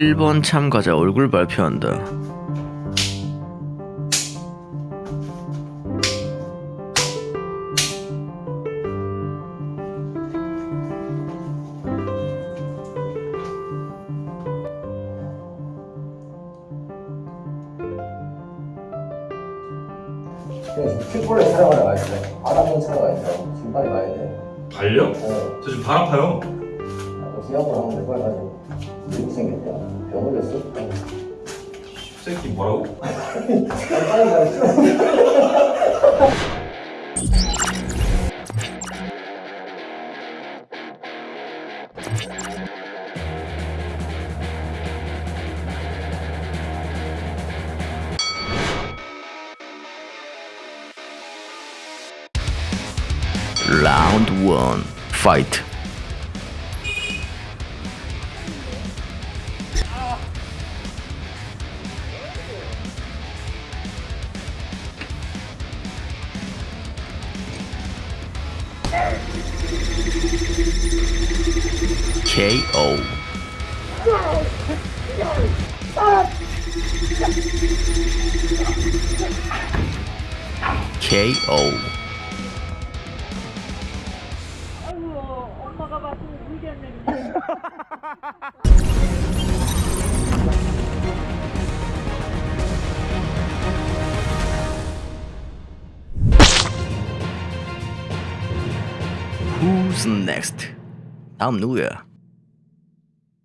1번 참가자 얼굴 발표한다. 킥볼을 촬영하러 가야 돼. 바람은 차러 가야 돼. 지금 빨리 가야 돼. 발려? 어, 저 지금 바람 파요. 아까 기합으로 하면 될걸 가지고. 미국 생겼대. 병 걸렸어? 어. 새끼 뭐라고? 빨리 가야 라운드 1 파이트. KO. KO. 아이고 엄마가 봤으면 울겠네 Who's next? I'm Nuya.